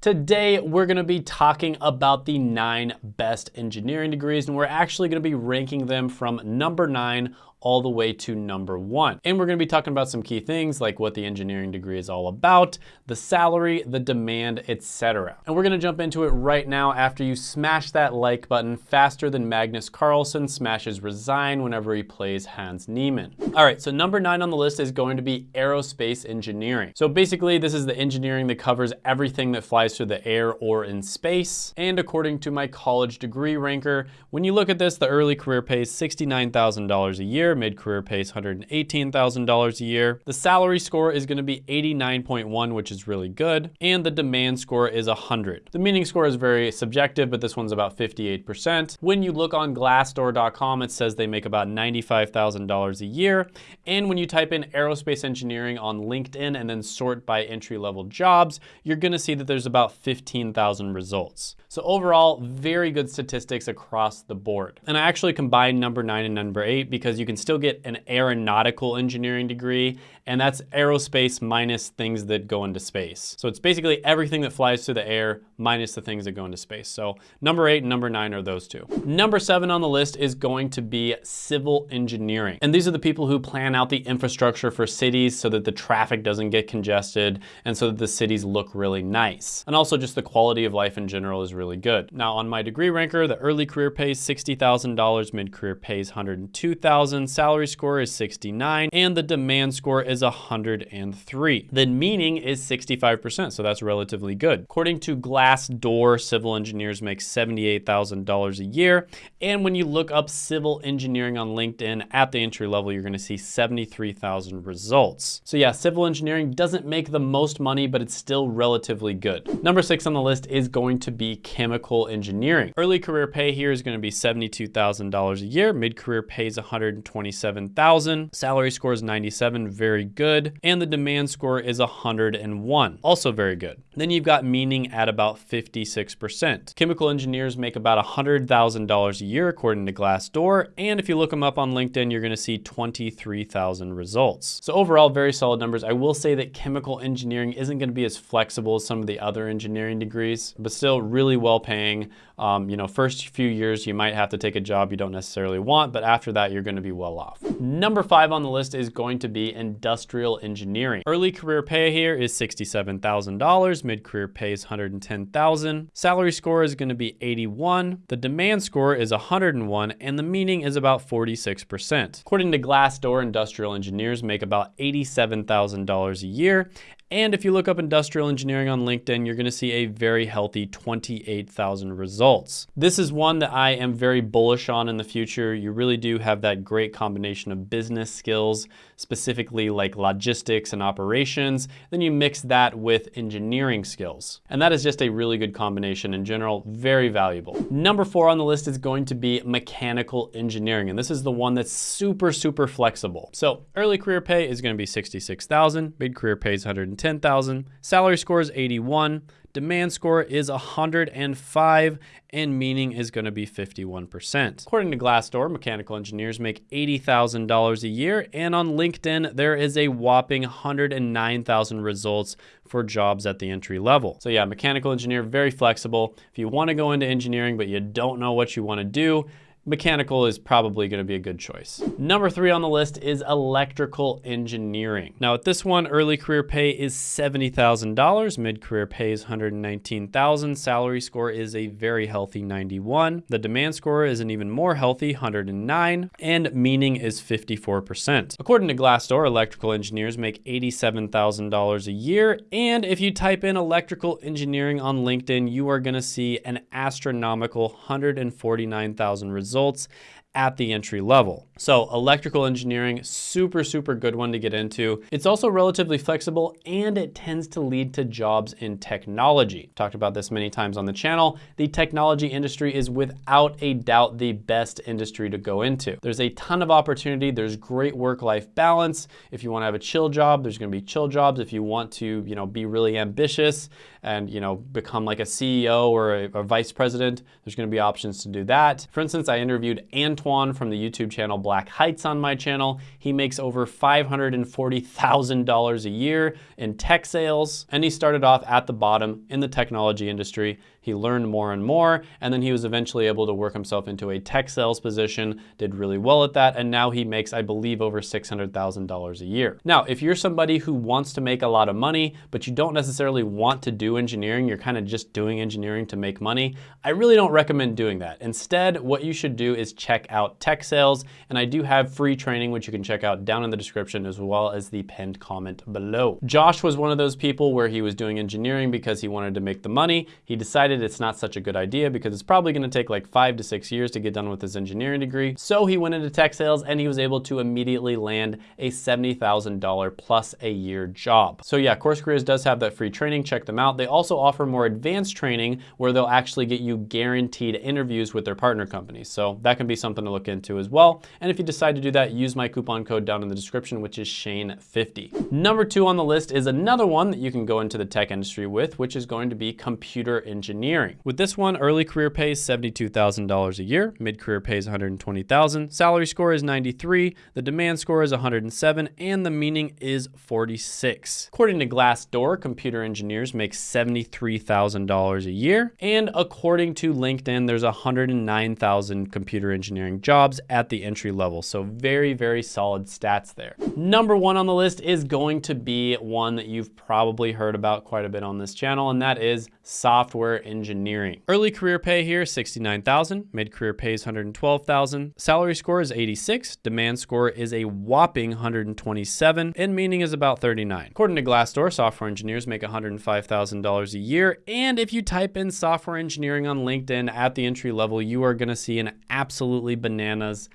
Today, we're gonna be talking about the nine best engineering degrees, and we're actually gonna be ranking them from number nine all the way to number one. And we're gonna be talking about some key things like what the engineering degree is all about, the salary, the demand, etc. And we're gonna jump into it right now after you smash that like button faster than Magnus Carlsen smashes resign whenever he plays Hans Niemann. All right, so number nine on the list is going to be aerospace engineering. So basically this is the engineering that covers everything that flies through the air or in space. And according to my college degree ranker, when you look at this, the early career pays $69,000 a year year. Mid-career pays $118,000 a year. The salary score is gonna be 89.1, which is really good. And the demand score is 100. The meaning score is very subjective, but this one's about 58%. When you look on glassdoor.com, it says they make about $95,000 a year. And when you type in aerospace engineering on LinkedIn and then sort by entry-level jobs, you're gonna see that there's about 15,000 results. So overall, very good statistics across the board. And I actually combined number nine and number eight because you can still get an aeronautical engineering degree, and that's aerospace minus things that go into space. So it's basically everything that flies through the air minus the things that go into space. So number eight and number nine are those two. Number seven on the list is going to be civil engineering. And these are the people who plan out the infrastructure for cities so that the traffic doesn't get congested and so that the cities look really nice. And also just the quality of life in general is really good. Now on my degree ranker, the early career pays $60,000, mid-career pays 102,000, salary score is 69 and the demand score is 103. The meaning is 65%, so that's relatively good. According to Glassdoor, civil engineers make $78,000 a year. And when you look up civil engineering on LinkedIn at the entry level, you're gonna see 73,000 results. So yeah, civil engineering doesn't make the most money, but it's still relatively good. Number six on the list is going to be chemical engineering. Early career pay here is gonna be $72,000 a year. Mid-career pay is 120 27,000. Salary score is 97, very good. And the demand score is 101, also very good. Then you've got meaning at about 56%. Chemical engineers make about $100,000 a year according to Glassdoor. And if you look them up on LinkedIn, you're gonna see 23,000 results. So overall, very solid numbers. I will say that chemical engineering isn't gonna be as flexible as some of the other engineering degrees, but still really well paying. Um, you know, first few years, you might have to take a job you don't necessarily want, but after that, you're gonna be well off. Number five on the list is going to be industrial engineering. Early career pay here is $67,000. Mid-career pay is 110,000. Salary score is gonna be 81. The demand score is 101, and the meaning is about 46%. According to Glassdoor, industrial engineers make about $87,000 a year, and if you look up industrial engineering on LinkedIn, you're gonna see a very healthy 28,000 results. This is one that I am very bullish on in the future. You really do have that great combination of business skills, specifically like logistics and operations. Then you mix that with engineering skills. And that is just a really good combination in general, very valuable. Number four on the list is going to be mechanical engineering. And this is the one that's super, super flexible. So early career pay is gonna be 66,000, mid-career pay is 100 110,000. Salary score is 81. Demand score is 105 and meaning is going to be 51%. According to Glassdoor, mechanical engineers make $80,000 a year and on LinkedIn there is a whopping 109,000 results for jobs at the entry level. So yeah, mechanical engineer, very flexible. If you want to go into engineering but you don't know what you want to do, mechanical is probably gonna be a good choice. Number three on the list is electrical engineering. Now at this one, early career pay is $70,000, mid-career pay is 119,000, salary score is a very healthy 91, the demand score is an even more healthy 109, and meaning is 54%. According to Glassdoor, electrical engineers make $87,000 a year, and if you type in electrical engineering on LinkedIn, you are gonna see an astronomical 149,000 results results at the entry level. So electrical engineering, super, super good one to get into. It's also relatively flexible and it tends to lead to jobs in technology. Talked about this many times on the channel. The technology industry is without a doubt the best industry to go into. There's a ton of opportunity. There's great work-life balance. If you wanna have a chill job, there's gonna be chill jobs. If you want to, you know, be really ambitious and, you know, become like a CEO or a, a vice president, there's gonna be options to do that. For instance, I interviewed Antoine From the YouTube channel Black Heights on my channel. He makes over $540,000 a year in tech sales, and he started off at the bottom in the technology industry. He learned more and more, and then he was eventually able to work himself into a tech sales position, did really well at that, and now he makes, I believe, over $600,000 a year. Now, if you're somebody who wants to make a lot of money, but you don't necessarily want to do engineering, you're kind of just doing engineering to make money, I really don't recommend doing that. Instead, what you should do is check out tech sales, and I do have free training, which you can check out down in the description as well as the pinned comment below. Josh was one of those people where he was doing engineering because he wanted to make the money. He decided decided it's not such a good idea because it's probably gonna take like five to six years to get done with his engineering degree. So he went into tech sales and he was able to immediately land a $70,000 plus a year job. So yeah, Course Careers does have that free training, check them out. They also offer more advanced training where they'll actually get you guaranteed interviews with their partner companies. So that can be something to look into as well. And if you decide to do that, use my coupon code down in the description, which is Shane50. Number two on the list is another one that you can go into the tech industry with, which is going to be computer engineering engineering. With this one, early career pays $72,000 a year, mid-career pays $120,000, salary score is 93, the demand score is 107, and the meaning is 46. According to Glassdoor, computer engineers make $73,000 a year, and according to LinkedIn, there's 109,000 computer engineering jobs at the entry level, so very, very solid stats there. Number one on the list is going to be one that you've probably heard about quite a bit on this channel, and that is software engineering. Early career pay here, 69,000. Mid-career pays 112,000. Salary score is 86. Demand score is a whopping 127. And meaning is about 39. According to Glassdoor, software engineers make $105,000 a year. And if you type in software engineering on LinkedIn at the entry level, you are gonna see an absolutely bananas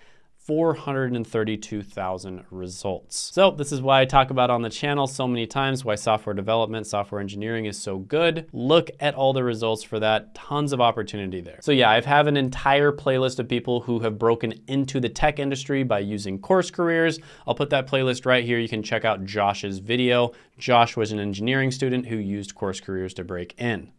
432,000 results. So this is why I talk about on the channel so many times, why software development, software engineering is so good. Look at all the results for that, tons of opportunity there. So yeah, I have an entire playlist of people who have broken into the tech industry by using course careers. I'll put that playlist right here. You can check out Josh's video. Josh was an engineering student who used course careers to break in.